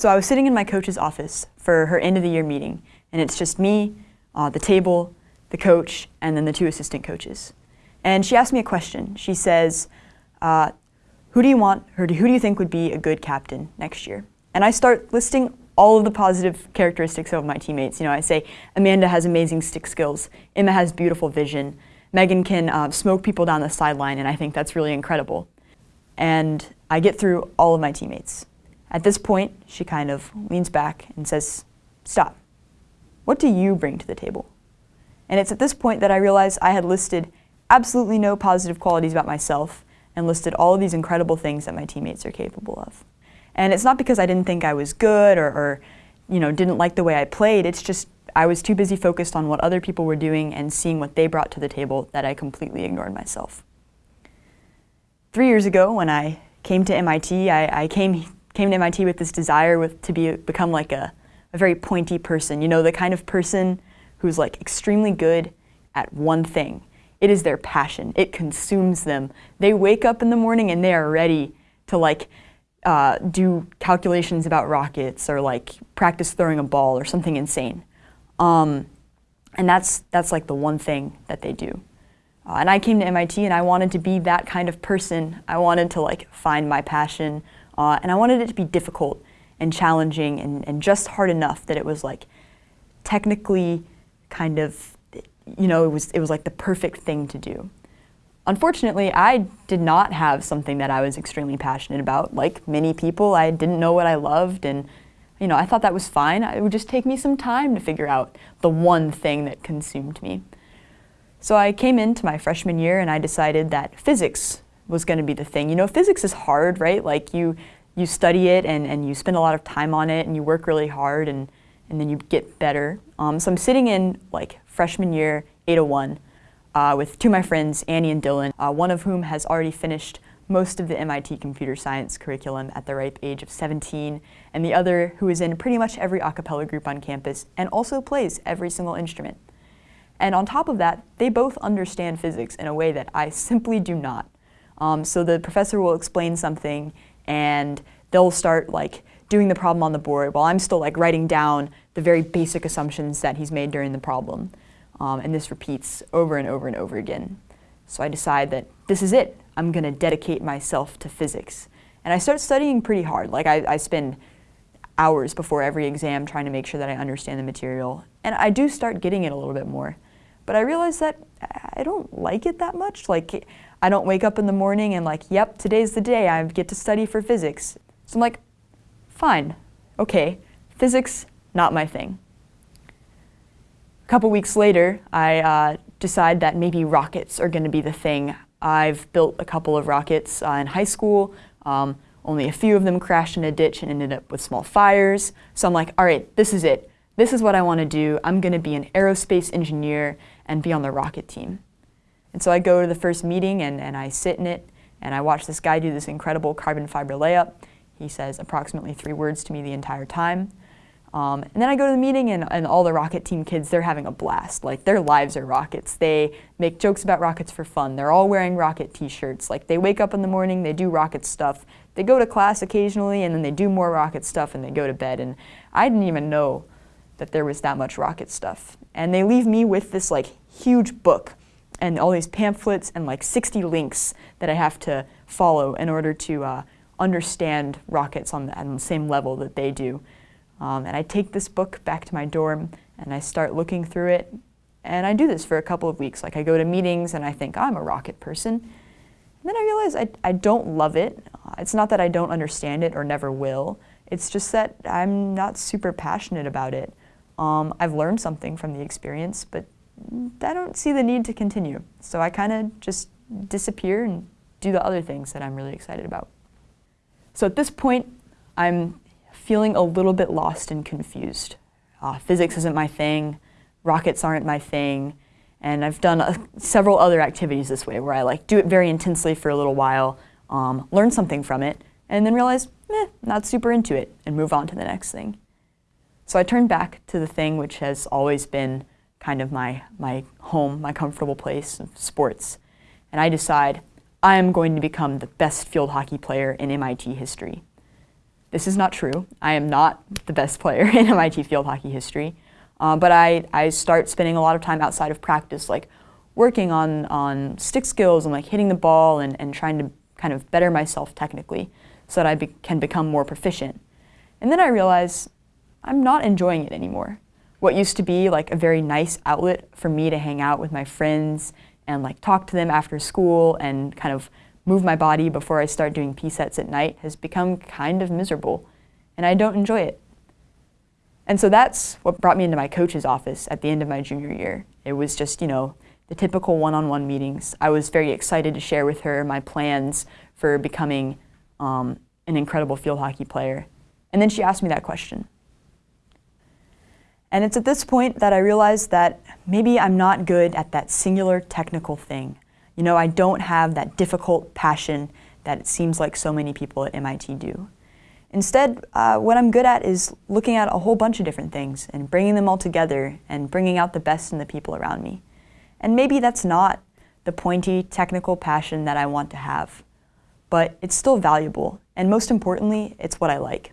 So I was sitting in my coach's office for her end of the year meeting, and it's just me, uh, the table, the coach, and then the two assistant coaches. And she asked me a question. She says, uh, who do you want, or who do you think would be a good captain next year? And I start listing all of the positive characteristics of my teammates. You know, I say Amanda has amazing stick skills, Emma has beautiful vision, Megan can uh, smoke people down the sideline, and I think that's really incredible. And I get through all of my teammates. At this point, she kind of leans back and says, stop. What do you bring to the table? And it's at this point that I realized I had listed absolutely no positive qualities about myself and listed all of these incredible things that my teammates are capable of. And it's not because I didn't think I was good or, or you know, didn't like the way I played, it's just I was too busy focused on what other people were doing and seeing what they brought to the table that I completely ignored myself. Three years ago, when I came to MIT, I, I came, came to MIT with this desire with, to be, become like a, a very pointy person, you know, the kind of person who's like extremely good at one thing. It is their passion. It consumes them. They wake up in the morning and they are ready to like uh, do calculations about rockets or like practice throwing a ball or something insane. Um, and that's, that's like the one thing that they do. Uh, and I came to MIT and I wanted to be that kind of person. I wanted to like find my passion uh, and I wanted it to be difficult and challenging and, and just hard enough that it was like technically kind of, you know, it was, it was like the perfect thing to do. Unfortunately, I did not have something that I was extremely passionate about. Like many people, I didn't know what I loved and you know, I thought that was fine. It would just take me some time to figure out the one thing that consumed me. So I came into my freshman year and I decided that physics was going to be the thing. You know, physics is hard, right? Like you, you study it and, and you spend a lot of time on it and you work really hard and, and then you get better. Um, so I'm sitting in like freshman year 801 uh, with two of my friends, Annie and Dylan, uh, one of whom has already finished most of the MIT computer science curriculum at the ripe age of 17, and the other who is in pretty much every a cappella group on campus and also plays every single instrument. And on top of that, they both understand physics in a way that I simply do not. Um, so the professor will explain something and they'll start like doing the problem on the board while I'm still like writing down the very basic assumptions that he's made during the problem. Um, and this repeats over and over and over again. So I decide that this is it. I'm going to dedicate myself to physics. And I start studying pretty hard. Like I, I spend hours before every exam trying to make sure that I understand the material. And I do start getting it a little bit more. But I realize that I don't like it that much. Like I don't wake up in the morning and like, yep, today's the day I get to study for physics. So I'm like, fine, okay, physics, not my thing. A couple weeks later, I uh, decide that maybe rockets are going to be the thing I've built a couple of rockets uh, in high school. Um, only a few of them crashed in a ditch and ended up with small fires. So I'm like, all right, this is it. This is what I want to do. I'm going to be an aerospace engineer and be on the rocket team. And so I go to the first meeting and, and I sit in it and I watch this guy do this incredible carbon fiber layup. He says approximately three words to me the entire time. Um, and then I go to the meeting and, and, all the rocket team kids, they're having a blast. Like their lives are rockets. They make jokes about rockets for fun. They're all wearing rocket t-shirts. Like they wake up in the morning, they do rocket stuff. They go to class occasionally and then they do more rocket stuff and they go to bed. And I didn't even know that there was that much rocket stuff. And they leave me with this like huge book and all these pamphlets and like 60 links that I have to follow in order to uh, understand rockets on the, on the same level that they do. Um, and I take this book back to my dorm and I start looking through it. And I do this for a couple of weeks. Like I go to meetings and I think, I'm a rocket person. And then I realize I, I don't love it. Uh, it's not that I don't understand it or never will. It's just that I'm not super passionate about it. Um, I've learned something from the experience, but I don't see the need to continue. So I kind of just disappear and do the other things that I'm really excited about. So at this point, I'm feeling a little bit lost and confused. Uh, physics isn't my thing, rockets aren't my thing, and I've done uh, several other activities this way where I like do it very intensely for a little while, um, learn something from it, and then realize, not super into it, and move on to the next thing. So I turn back to the thing which has always been kind of my, my home, my comfortable place of sports, and I decide I am going to become the best field hockey player in MIT history. this is not true. I am not the best player in MIT field hockey history. Uh, but I, I start spending a lot of time outside of practice, like working on, on stick skills and like hitting the ball and, and trying to kind of better myself technically so that I be can become more proficient. And then I realize I'm not enjoying it anymore. What used to be like a very nice outlet for me to hang out with my friends and like talk to them after school and kind of move my body before I start doing P sets at night has become kind of miserable and I don't enjoy it. And so that's what brought me into my coach's office at the end of my junior year. It was just, you know, the typical one-on-one -on -one meetings. I was very excited to share with her my plans for becoming um, an incredible field hockey player. And then she asked me that question. And it's at this point that I realized that maybe I'm not good at that singular technical thing. You know, I don't have that difficult passion that it seems like so many people at MIT do. Instead, uh, what I'm good at is looking at a whole bunch of different things and bringing them all together and bringing out the best in the people around me. And maybe that's not the pointy technical passion that I want to have, but it's still valuable, and most importantly, it's what I like.